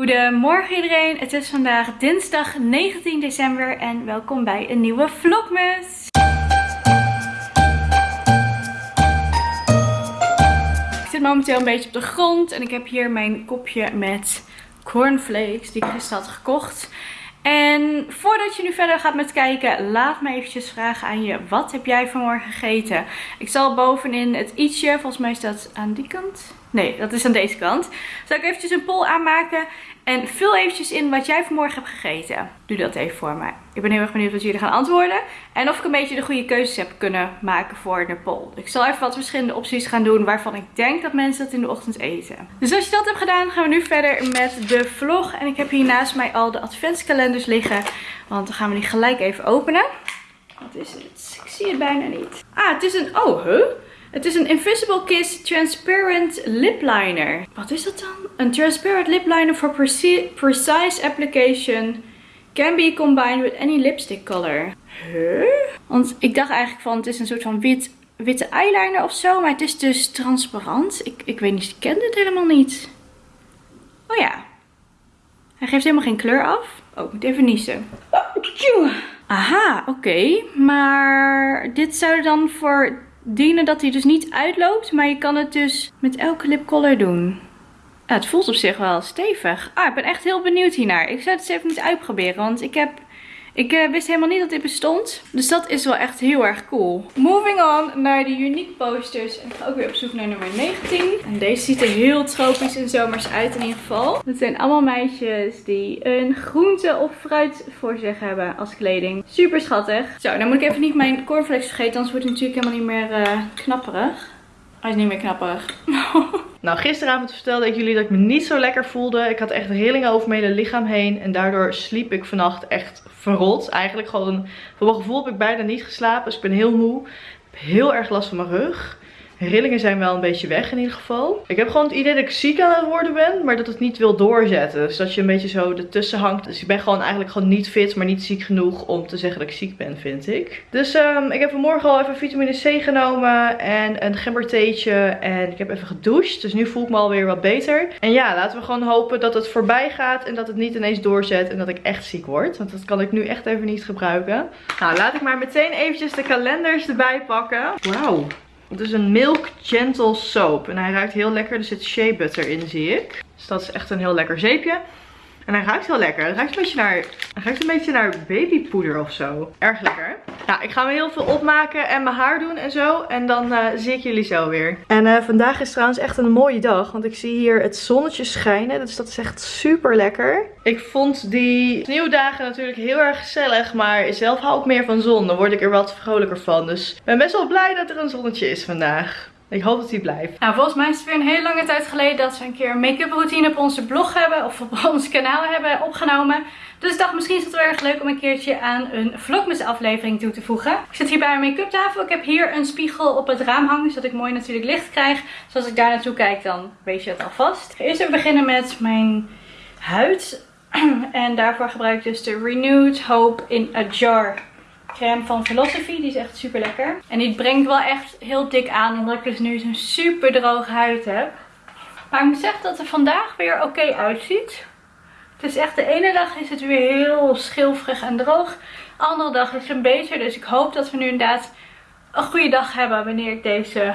Goedemorgen iedereen, het is vandaag dinsdag 19 december en welkom bij een nieuwe vlogmas. Ik zit momenteel een beetje op de grond en ik heb hier mijn kopje met cornflakes die ik gisteren had gekocht. En voordat je nu verder gaat met kijken, laat me eventjes vragen aan je. Wat heb jij vanmorgen gegeten? Ik zal bovenin het ietsje, volgens mij is dat aan die kant. Nee, dat is aan deze kant. Zal ik eventjes een poll aanmaken. En vul eventjes in wat jij vanmorgen hebt gegeten. Doe dat even voor mij. Ik ben heel erg benieuwd wat jullie gaan antwoorden. En of ik een beetje de goede keuzes heb kunnen maken voor de poll. Ik zal even wat verschillende opties gaan doen waarvan ik denk dat mensen dat in de ochtend eten. Dus als je dat hebt gedaan gaan we nu verder met de vlog. En ik heb hier naast mij al de adventskalenders liggen. Want dan gaan we die gelijk even openen. Wat is het? Ik zie het bijna niet. Ah, het is een... Oh, huh? Het is een Invisible Kiss Transparent Lip Liner. Wat is dat dan? Een transparent lip liner for precise application. Can be combined with any lipstick color. Huh? Want ik dacht eigenlijk van het is een soort van wit, witte eyeliner of zo. Maar het is dus transparant. Ik, ik weet niet, ik ken dit helemaal niet. Oh ja. Hij geeft helemaal geen kleur af. Oh, ik moet even niezen. Aha, oké. Maar dit zou dan voor dienen dat hij dus niet uitloopt. Maar je kan het dus met elke lipcolor doen. Ja, het voelt op zich wel stevig. Ah, ik ben echt heel benieuwd hiernaar. Ik zou het eens even moeten uitproberen. Want ik heb ik uh, wist helemaal niet dat dit bestond. Dus dat is wel echt heel erg cool. Moving on naar de Unique posters. Ik ga ook weer op zoek naar nummer 19. En deze ziet er heel tropisch en zomers uit in ieder geval. Het zijn allemaal meisjes die een groente of fruit voor zich hebben als kleding. Super schattig. Zo, dan moet ik even niet mijn cornflakes vergeten. Anders wordt het natuurlijk helemaal niet meer uh, knapperig. Hij is niet meer knapperig. nou, gisteravond vertelde ik jullie dat ik me niet zo lekker voelde. Ik had echt rillingen over mijn hele lichaam heen. En daardoor sliep ik vannacht echt verrot. Eigenlijk gewoon, voor mijn gevoel heb ik bijna niet geslapen. Dus ik ben heel moe. Ik heb heel erg last van mijn rug. Rillingen zijn wel een beetje weg in ieder geval. Ik heb gewoon het idee dat ik ziek aan het worden ben, maar dat het niet wil doorzetten. Dus dat je een beetje zo ertussen hangt. Dus ik ben gewoon eigenlijk gewoon niet fit, maar niet ziek genoeg om te zeggen dat ik ziek ben, vind ik. Dus um, ik heb vanmorgen al even vitamine C genomen en een gembertheetje. En ik heb even gedoucht, dus nu voel ik me alweer wat beter. En ja, laten we gewoon hopen dat het voorbij gaat en dat het niet ineens doorzet en dat ik echt ziek word. Want dat kan ik nu echt even niet gebruiken. Nou, laat ik maar meteen eventjes de kalenders erbij pakken. Wauw. Het is een Milk Gentle Soap. En hij ruikt heel lekker. Er zit shea butter in, zie ik. Dus dat is echt een heel lekker zeepje. En hij ruikt heel lekker. Hij ruikt een beetje naar, hij ruikt een beetje naar babypoeder of zo. Erg lekker. Nou, ik ga me heel veel opmaken en mijn haar doen en zo. En dan uh, zie ik jullie zo weer. En uh, vandaag is trouwens echt een mooie dag. Want ik zie hier het zonnetje schijnen. Dus dat is echt super lekker. Ik vond die sneeuwdagen natuurlijk heel erg gezellig. Maar zelf hou ik meer van zon. Dan word ik er wat vrolijker van. Dus ik ben best wel blij dat er een zonnetje is vandaag. Ik hoop dat hij blijft. Nou, volgens mij is het weer een hele lange tijd geleden dat we een keer een make-up routine op onze blog hebben. Of op ons kanaal hebben opgenomen. Dus ik dacht misschien is het wel erg leuk om een keertje aan een vlogmas aflevering toe te voegen. Ik zit hier bij een make-up tafel. Ik heb hier een spiegel op het raam hangen. Zodat ik mooi natuurlijk licht krijg. Dus als ik daar naartoe kijk dan weet je het alvast. Eerst even beginnen met mijn huid. En daarvoor gebruik ik dus de Renewed Hope in a Jar crème van Philosophy. Die is echt super lekker. En die brengt wel echt heel dik aan. Omdat ik dus nu zo'n super droge huid heb. Maar ik moet zeggen dat het vandaag weer oké uitziet. Het is echt de ene dag is het weer heel schilferig en droog. De andere dag is het beter. Dus ik hoop dat we nu inderdaad een goede dag hebben wanneer ik deze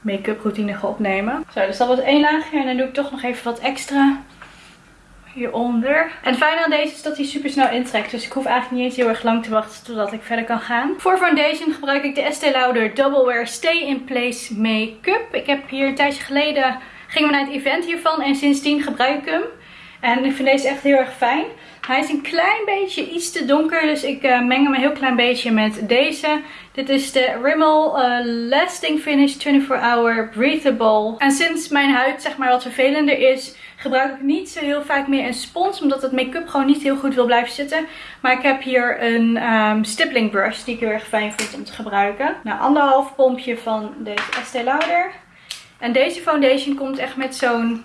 make-up routine ga opnemen. Zo, dus dat was één laagje. En dan doe ik toch nog even wat extra hieronder. En het fijne aan deze is dat hij super snel intrekt. Dus ik hoef eigenlijk niet eens heel erg lang te wachten totdat ik verder kan gaan. Voor foundation gebruik ik de Estee Lauder Double Wear Stay in Place Make-up. Ik heb hier een tijdje geleden, gingen we naar het event hiervan en sindsdien gebruik ik hem. En ik vind deze echt heel erg fijn. Hij is een klein beetje iets te donker. Dus ik uh, meng hem een heel klein beetje met deze. Dit is de Rimmel uh, Lasting Finish 24 Hour Breathable. En sinds mijn huid zeg maar wat vervelender is gebruik ik niet zo heel vaak meer een spons. Omdat het make-up gewoon niet heel goed wil blijven zitten. Maar ik heb hier een um, stippling brush die ik heel erg fijn vind om te gebruiken. Nou, anderhalf pompje van deze Estee Lauder. En deze foundation komt echt met zo'n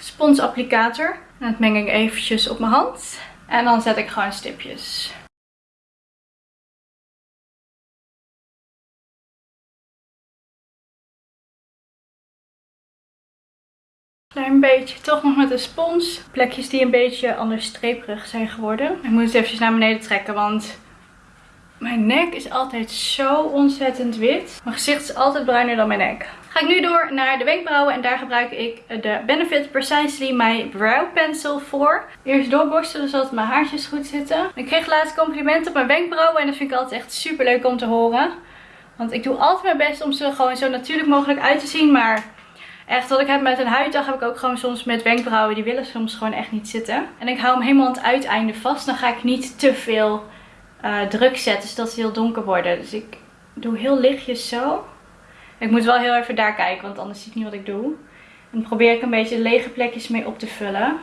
sponsapplicator. En dat meng ik eventjes op mijn hand. En dan zet ik gewoon stipjes. Klein beetje. Toch nog met een spons. Plekjes die een beetje anders streperig zijn geworden. Ik moet het even naar beneden trekken, want mijn nek is altijd zo ontzettend wit. Mijn gezicht is altijd bruiner dan mijn nek. Ga ik nu door naar de wenkbrauwen en daar gebruik ik de Benefit Precisely My Brow Pencil voor. Eerst doorborstelen zodat mijn haartjes goed zitten. Ik kreeg laatst complimenten op mijn wenkbrauwen en dat vind ik altijd echt super leuk om te horen. Want ik doe altijd mijn best om ze gewoon zo natuurlijk mogelijk uit te zien, maar echt wat ik heb met een huiddag heb ik ook gewoon soms met wenkbrauwen. Die willen soms gewoon echt niet zitten. En ik hou hem helemaal aan het uiteinde vast. Dan ga ik niet te veel uh, druk zetten zodat ze heel donker worden. Dus ik doe heel lichtjes zo. Ik moet wel heel even daar kijken, want anders zie ik niet wat ik doe. En dan probeer ik een beetje lege plekjes mee op te vullen.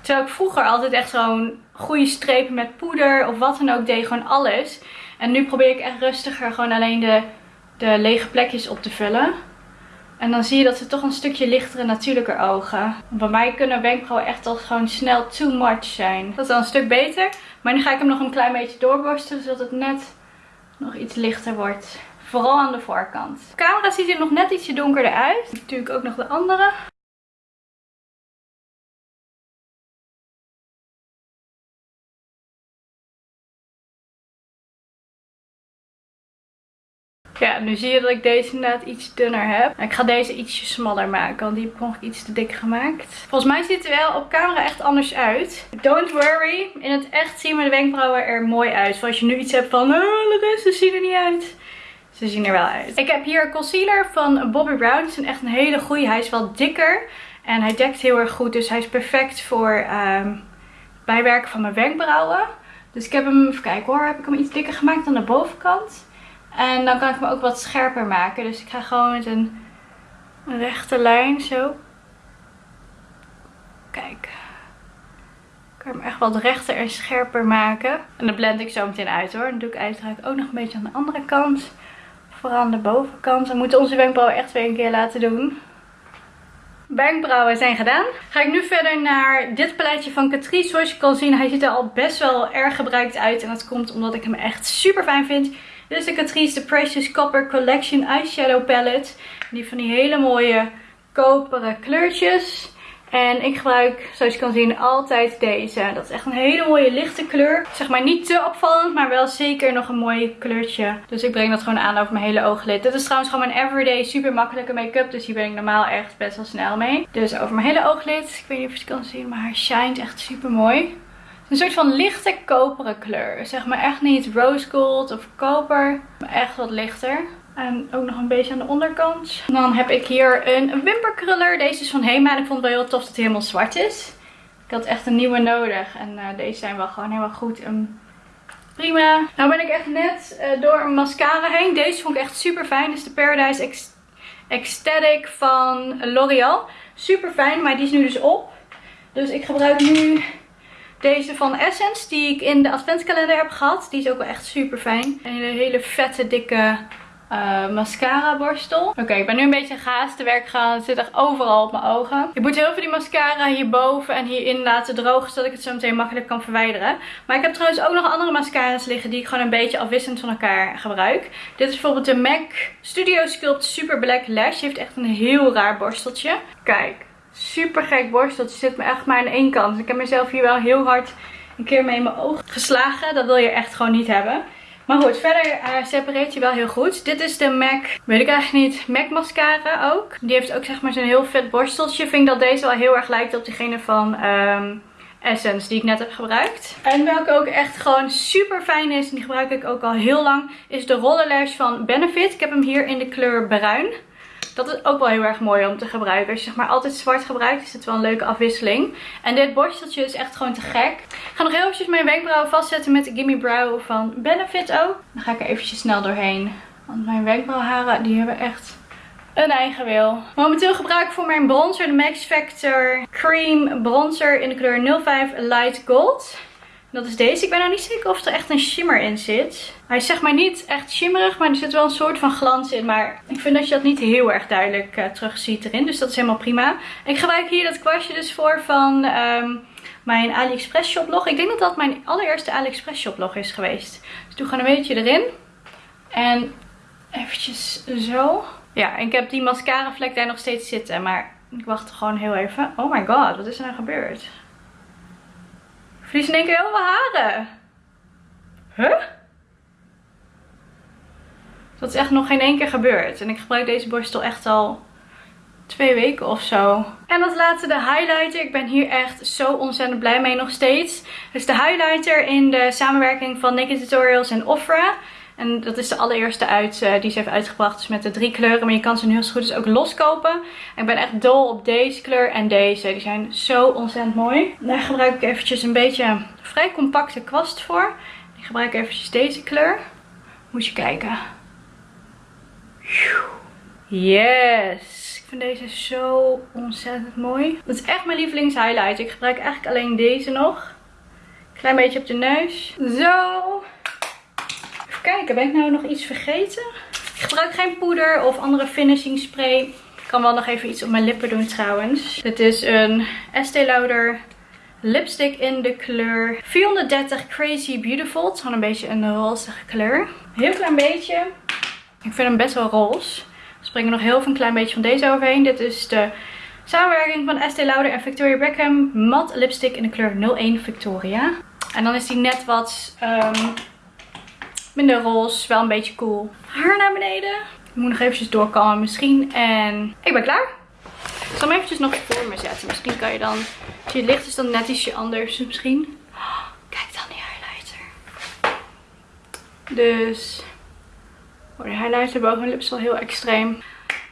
Terwijl ik vroeger altijd echt zo'n goede strepen met poeder of wat dan ook deed. Gewoon alles. En nu probeer ik echt rustiger gewoon alleen de, de lege plekjes op te vullen. En dan zie je dat ze toch een stukje lichtere, natuurlijker ogen. Bij mij kunnen wenkbrauwen echt al gewoon snel too much zijn. Dat is dan een stuk beter. Maar nu ga ik hem nog een klein beetje doorborstelen, zodat het net nog iets lichter wordt. Vooral aan de voorkant. De camera ziet er nog net ietsje donkerder uit. Natuurlijk ook nog de andere. Ja, nu zie je dat ik deze inderdaad iets dunner heb. Ik ga deze ietsje smaller maken, want die heb ik nog iets te dik gemaakt. Volgens mij ziet het wel op camera echt anders uit. Don't worry, in het echt zien mijn wenkbrauwen er mooi uit. Zoals je nu iets hebt van, oh, de rest zien er niet uit. Ze zien er wel uit. Ik heb hier concealer van Bobbi Brown. Het is echt een hele goede. Hij is wel dikker. En hij dekt heel erg goed. Dus hij is perfect voor um, bijwerken van mijn wenkbrauwen. Dus ik heb hem, even kijken hoor, heb ik hem iets dikker gemaakt aan de bovenkant. En dan kan ik hem ook wat scherper maken. Dus ik ga gewoon met een rechte lijn zo. Kijk. Ik kan hem echt wat rechter en scherper maken. En dan blend ik zo meteen uit hoor. Dan doe ik uiteraard ook nog een beetje aan de andere kant. Vooral aan de bovenkant. We moeten onze wenkbrauwen echt weer een keer laten doen. Wenkbrauwen zijn gedaan. Ga ik nu verder naar dit paletje van Catrice. Zoals je kan zien, hij ziet er al best wel erg gebruikt uit. En dat komt omdat ik hem echt super fijn vind. Dit is de Catrice The Precious Copper Collection Eyeshadow Palette. Die van die hele mooie koperen kleurtjes. En ik gebruik, zoals je kan zien, altijd deze. Dat is echt een hele mooie lichte kleur. Zeg maar niet te opvallend, maar wel zeker nog een mooi kleurtje. Dus ik breng dat gewoon aan over mijn hele ooglid. Dit is trouwens gewoon mijn everyday super makkelijke make-up. Dus hier ben ik normaal echt best wel snel mee. Dus over mijn hele ooglid. Ik weet niet of je het kan zien, maar haar shine echt super mooi. Een soort van lichte koperen kleur. Zeg maar echt niet rose gold of koper. Maar echt wat lichter. En ook nog een beetje aan de onderkant. dan heb ik hier een wimperkruller. Deze is van Hema. En ik vond het wel heel tof dat hij helemaal zwart is. Ik had echt een nieuwe nodig. En uh, deze zijn wel gewoon helemaal goed. En prima. Nou ben ik echt net uh, door een mascara heen. Deze vond ik echt super fijn. Dit is de Paradise Ecstatic van L'Oreal. Super fijn. Maar die is nu dus op. Dus ik gebruik nu deze van Essence, die ik in de adventskalender heb gehad. Die is ook wel echt super fijn. En een hele vette, dikke uh, mascara borstel. Oké, ik ben nu een beetje gehaast te werk gaan. Het zit echt overal op mijn ogen. Ik moet heel veel die mascara hierboven en hierin laten drogen. Zodat ik het zo meteen makkelijk kan verwijderen. Maar ik heb trouwens ook nog andere mascara's liggen die ik gewoon een beetje afwisselend van elkaar gebruik. Dit is bijvoorbeeld de MAC Studio Sculpt Super Black Lash. Die heeft echt een heel raar borsteltje. Kijk super gek borsteltje. Zit me echt maar aan één kant. Ik heb mezelf hier wel heel hard een keer mee in mijn oog geslagen. Dat wil je echt gewoon niet hebben. Maar goed, verder uh, separeert je wel heel goed. Dit is de MAC, weet ik eigenlijk niet, MAC mascara ook. Die heeft ook zeg maar zo'n heel vet borsteltje. Vind dat deze wel heel erg lijkt op diegene van um, Essence die ik net heb gebruikt. En welke ook echt gewoon super fijn is, en die gebruik ik ook al heel lang, is de Roller Lash van Benefit. Ik heb hem hier in de kleur bruin. Dat is ook wel heel erg mooi om te gebruiken. Als je zeg maar altijd zwart gebruikt, is het wel een leuke afwisseling. En dit borsteltje is echt gewoon te gek. Ik ga nog heel eventjes mijn wenkbrauwen vastzetten met de Gimme Brow van Benefit ook. Dan ga ik er eventjes snel doorheen. Want mijn wenkbrauwharen, die hebben echt een eigen wil. Momenteel gebruik ik voor mijn bronzer de Max Factor Cream Bronzer in de kleur 05 Light Gold. Dat is deze. Ik ben nou niet zeker of er echt een shimmer in zit. Hij is zeg maar niet echt shimmerig, maar er zit wel een soort van glans in. Maar ik vind dat je dat niet heel erg duidelijk uh, terug ziet erin. Dus dat is helemaal prima. Ik gebruik hier dat kwastje dus voor van um, mijn AliExpress shoplog. Ik denk dat dat mijn allereerste AliExpress shoplog is geweest. Dus doe gewoon een beetje erin. En eventjes zo. Ja, ik heb die mascara vlek daar nog steeds zitten. Maar ik wacht gewoon heel even. Oh my god, wat is er nou gebeurd? Verlies in één keer heel veel haren. Huh? Dat is echt nog geen één keer gebeurd. En ik gebruik deze borstel echt al twee weken of zo. En als laatste de highlighter. Ik ben hier echt zo ontzettend blij mee nog steeds. Dus de highlighter in de samenwerking van Naked Tutorials en Ofra. En dat is de allereerste uit, uh, die ze heeft uitgebracht. Dus met de drie kleuren. Maar je kan ze nu heel goed dus ook loskopen. ik ben echt dol op deze kleur en deze. Die zijn zo ontzettend mooi. Daar gebruik ik eventjes een beetje vrij compacte kwast voor. Ik gebruik eventjes deze kleur. Moet je kijken. Yes. Ik vind deze zo ontzettend mooi. Dat is echt mijn lievelings highlight. Ik gebruik eigenlijk alleen deze nog. Klein beetje op de neus. Zo. Kijken. Ben ik nou nog iets vergeten? Ik gebruik geen poeder of andere finishing spray. Ik kan wel nog even iets op mijn lippen doen trouwens. Dit is een Estee Lauder lipstick in de kleur 430 Crazy Beautiful. Het is gewoon een beetje een roze kleur. Heel klein beetje. Ik vind hem best wel roze. Er springen nog heel veel een klein beetje van deze overheen. Dit is de samenwerking van Estee Lauder en Victoria Beckham. Matte lipstick in de kleur 01 Victoria. En dan is die net wat um, minder roze. Wel een beetje cool. Haar naar beneden. Ik moet nog eventjes doorkomen misschien. En ik ben klaar. Ik zal hem eventjes nog voor me zetten. Misschien kan je dan... Als je licht is dan net ietsje anders misschien. kijk dan die highlighter. Dus Oh, de highlighter boven mijn lip is wel heel extreem.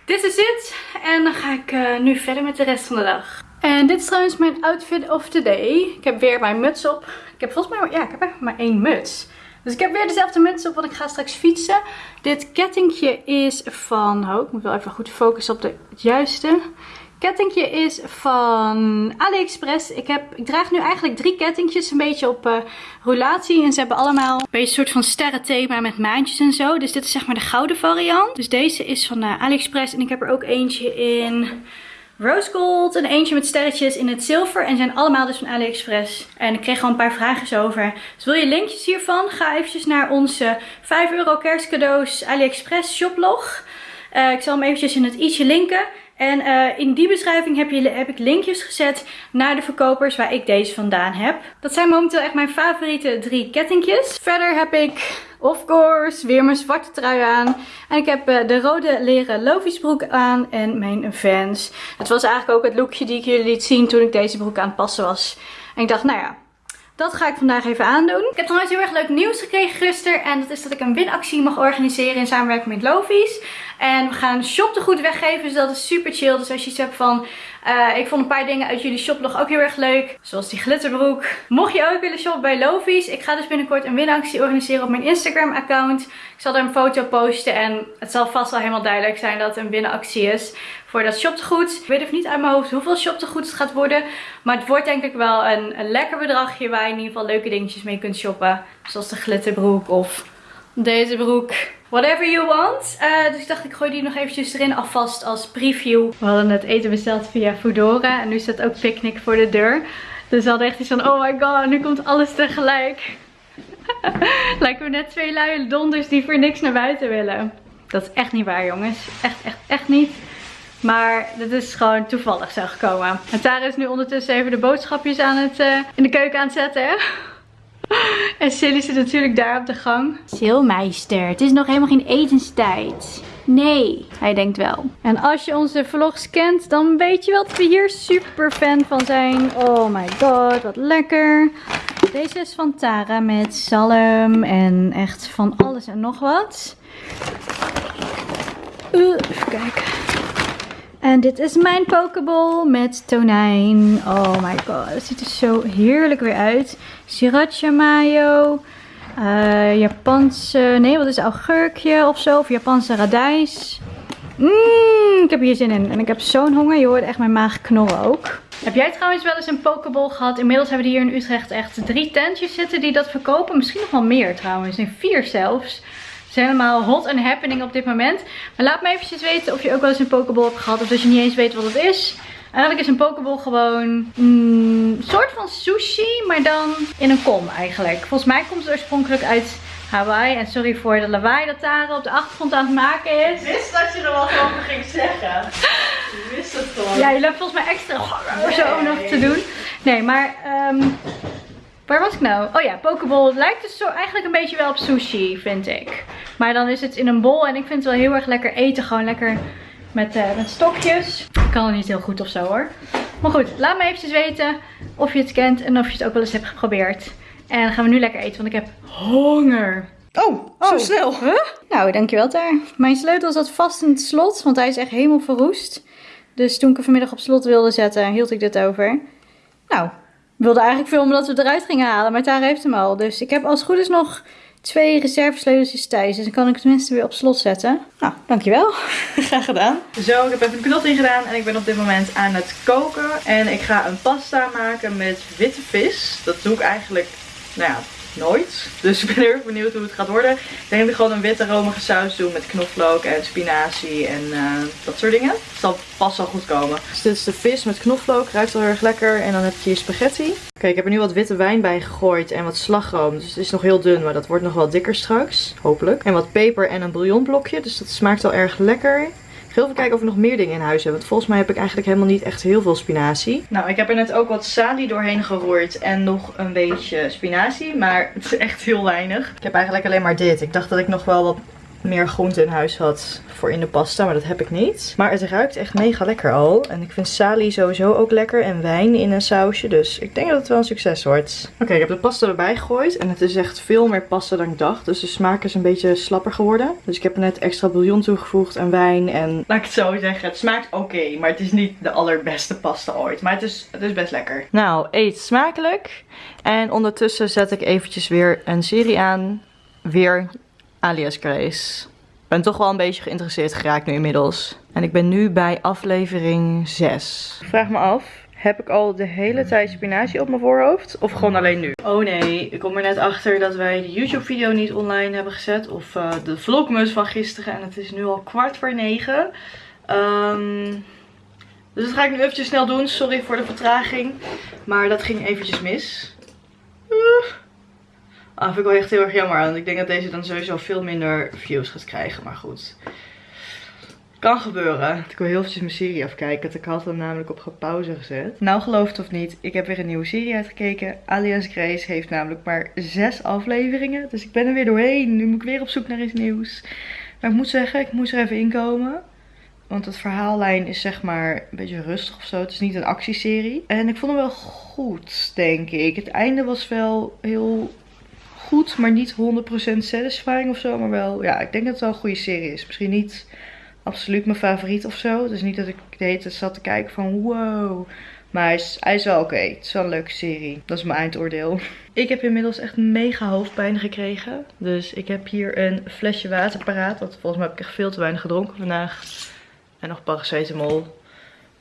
Dit is het. En dan ga ik uh, nu verder met de rest van de dag. En dit is trouwens mijn outfit of the day. Ik heb weer mijn muts op. Ik heb volgens mij ja, ik heb maar één muts. Dus ik heb weer dezelfde muts op, want ik ga straks fietsen. Dit kettingje is van... Oh, ik moet wel even goed focussen op de, het juiste kettingje is van AliExpress. Ik, heb, ik draag nu eigenlijk drie kettingjes een beetje op uh, roulatie. En ze hebben allemaal een beetje een soort van sterrenthema met maandjes en zo. Dus dit is zeg maar de gouden variant. Dus deze is van uh, AliExpress. En ik heb er ook eentje in rose gold en eentje met sterretjes in het zilver. En zijn allemaal dus van AliExpress. En ik kreeg gewoon een paar vragen over. Dus wil je linkjes hiervan? Ga eventjes naar onze 5 euro kerstcadeaus AliExpress shoplog. Uh, ik zal hem eventjes in het i'tje linken. En uh, in die beschrijving heb, je, heb ik linkjes gezet naar de verkopers waar ik deze vandaan heb. Dat zijn momenteel echt mijn favoriete drie kettingjes. Verder heb ik, of course, weer mijn zwarte trui aan. En ik heb uh, de rode leren Lovies broek aan en mijn Vans. Het was eigenlijk ook het lookje die ik jullie liet zien toen ik deze broek aan het passen was. En ik dacht, nou ja, dat ga ik vandaag even aandoen. Ik heb trouwens heel erg leuk nieuws gekregen gisteren. En dat is dat ik een winactie mag organiseren in samenwerking met Lovies. En we gaan shop goed weggeven. Dus dat is super chill. Dus als je iets hebt van... Uh, ik vond een paar dingen uit jullie shoplog ook heel erg leuk. Zoals die glitterbroek. Mocht je ook willen shoppen bij Lovies. Ik ga dus binnenkort een winactie organiseren op mijn Instagram account. Ik zal er een foto posten. En het zal vast wel helemaal duidelijk zijn dat het een winactie is. Voor dat shoptegoed. Ik weet even niet uit mijn hoofd hoeveel shoptegoed het gaat worden. Maar het wordt denk ik wel een, lekker bedragje. Waar je in ieder geval leuke dingetjes mee kunt shoppen. Zoals de glitterbroek of deze broek. Whatever you want. Uh, dus ik dacht ik gooi die nog eventjes erin alvast als preview. We hadden net eten besteld via Foodora. En nu staat ook picknick voor de deur. Dus we hadden echt iets van oh my god nu komt alles tegelijk. Lijken we net twee luie donders die voor niks naar buiten willen. Dat is echt niet waar jongens. Echt, echt, echt niet. Maar dit is gewoon toevallig zo gekomen. En Tara is nu ondertussen even de boodschapjes aan het, uh, in de keuken aan het zetten. En Silly zit natuurlijk daar op de gang. Silmeister, het is nog helemaal geen etenstijd. Nee, hij denkt wel. En als je onze vlogs kent, dan weet je wel dat we hier super fan van zijn. Oh my god, wat lekker. Deze is van Tara met zalm en echt van alles en nog wat. Uh, even kijken. En dit is mijn pokeball met tonijn. Oh my god, het ziet er zo heerlijk weer uit. Sriracha mayo. Uh, Japanse, nee wat is het, augurkje of zo. Of Japanse radijs. Mmm, ik heb hier zin in. En ik heb zo'n honger. Je hoort echt mijn maag knorren ook. Heb jij trouwens wel eens een pokeball gehad? Inmiddels hebben we hier in Utrecht echt drie tentjes zitten die dat verkopen. Misschien nog wel meer trouwens. Nee, vier zelfs is helemaal hot and happening op dit moment. Maar laat me eventjes weten of je ook wel eens een pokeball hebt gehad. Of dat je niet eens weet wat het is. Eigenlijk is een pokeball gewoon een soort van sushi, maar dan in een kom eigenlijk. Volgens mij komt het oorspronkelijk uit Hawaii. En sorry voor de lawaai dat Tara op de achtergrond aan het maken is. Ik wist dat je er wat over ging zeggen. Ik wist het gewoon. Ja, je loopt volgens mij extra zo nog te doen. Nee, maar... ehm, waar was ik nou? Oh ja, pokeball. Het lijkt dus zo eigenlijk een beetje wel op sushi, vind ik. Maar dan is het in een bol en ik vind het wel heel erg lekker eten. Gewoon lekker met, eh, met stokjes. Ik kan het niet heel goed of zo hoor. Maar goed, laat me eventjes weten of je het kent en of je het ook wel eens hebt geprobeerd. En dan gaan we nu lekker eten, want ik heb honger. Oh, zo snel. Huh? Nou, dankjewel daar. Mijn sleutel zat vast in het slot, want hij is echt helemaal verroest. Dus toen ik hem vanmiddag op slot wilde zetten, hield ik dit over. Nou, wilde eigenlijk filmen dat we het eruit gingen halen, maar Tara heeft hem al. Dus ik heb als het goed is nog twee reservesleuteltjes thuis. Dus dan kan ik het tenminste weer op slot zetten. Nou, dankjewel. Graag gedaan. Zo, ik heb even de knot ingedaan en ik ben op dit moment aan het koken. En ik ga een pasta maken met witte vis. Dat doe ik eigenlijk, nou ja, nooit. Dus ik ben heel benieuwd hoe het gaat worden. Ik denk dat ik gewoon een witte romige saus doe met knoflook en spinazie en eh, dat soort dingen. Het zal pas wel goed komen. Dus dit is de vis met knoflook. Ruikt wel heel erg lekker. En dan heb je hier spaghetti. Oké, ik heb er nu wat witte wijn bij gegooid en wat slagroom. Dus het is nog heel dun, maar dat wordt nog wel dikker straks. Hopelijk. En wat peper en een bouillonblokje. Dus dat smaakt wel erg lekker. Even kijken of we nog meer dingen in huis hebben. Want volgens mij heb ik eigenlijk helemaal niet echt heel veel spinazie. Nou, ik heb er net ook wat salie doorheen geroerd. En nog een beetje spinazie. Maar het is echt heel weinig. Ik heb eigenlijk alleen maar dit. Ik dacht dat ik nog wel wat meer groente in huis had voor in de pasta, maar dat heb ik niet. Maar het ruikt echt mega lekker al. En ik vind salie sowieso ook lekker en wijn in een sausje. Dus ik denk dat het wel een succes wordt. Oké, ik heb de pasta erbij gegooid en het is echt veel meer pasta dan ik dacht. Dus de smaak is een beetje slapper geworden. Dus ik heb er net extra bouillon toegevoegd en wijn en... Laat ik het zo zeggen, het smaakt oké, maar het is niet de allerbeste pasta ooit. Maar het is, het is best lekker. Nou, eet smakelijk. En ondertussen zet ik eventjes weer een serie aan. Weer alias Grace. Ik ben toch wel een beetje geïnteresseerd geraakt nu inmiddels. En ik ben nu bij aflevering 6. Ik vraag me af, heb ik al de hele tijd spinazie op mijn voorhoofd? Of gewoon alleen nu? Oh nee, ik kom er net achter dat wij de YouTube video niet online hebben gezet. Of uh, de vlogmus van gisteren. En het is nu al kwart voor negen. Um, dus dat ga ik nu eventjes snel doen. Sorry voor de vertraging. Maar dat ging eventjes mis. Uh. Ah, vind ik wel echt heel erg jammer. Want ik denk dat deze dan sowieso veel minder views gaat krijgen. Maar goed. Kan gebeuren. Ik wil heel eventjes mijn serie afkijken. Ik had hem namelijk op pauze gezet. Nou geloof het of niet. Ik heb weer een nieuwe serie uitgekeken. Alias Grace heeft namelijk maar zes afleveringen. Dus ik ben er weer doorheen. Nu moet ik weer op zoek naar iets nieuws. Maar ik moet zeggen, ik moest er even inkomen. Want het verhaallijn is zeg maar een beetje rustig of zo. Het is niet een actieserie. En ik vond hem wel goed, denk ik. Het einde was wel heel goed, maar niet 100% satisfying of zo. Maar wel, ja, ik denk dat het wel een goede serie is. Misschien niet absoluut mijn favoriet of zo. Dus niet dat ik de hele zat te kijken van wow. Maar hij is, hij is wel oké. Het is wel een leuke serie. Dat is mijn eindoordeel. Ik heb inmiddels echt mega hoofdpijn gekregen. Dus ik heb hier een flesje water paraat. Want volgens mij heb ik echt veel te weinig gedronken vandaag. En nog paracetamol.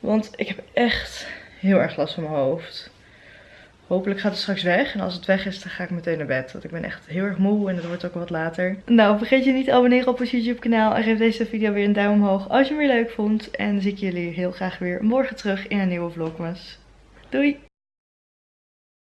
Want ik heb echt heel erg last van mijn hoofd. Hopelijk gaat het straks weg. En als het weg is, dan ga ik meteen naar bed. Want ik ben echt heel erg moe en het wordt ook wat later. Nou, vergeet je niet te abonneren op ons YouTube kanaal. En geef deze video weer een duim omhoog als je hem weer leuk vond. En dan zie ik jullie heel graag weer morgen terug in een nieuwe vlogmas. Doei!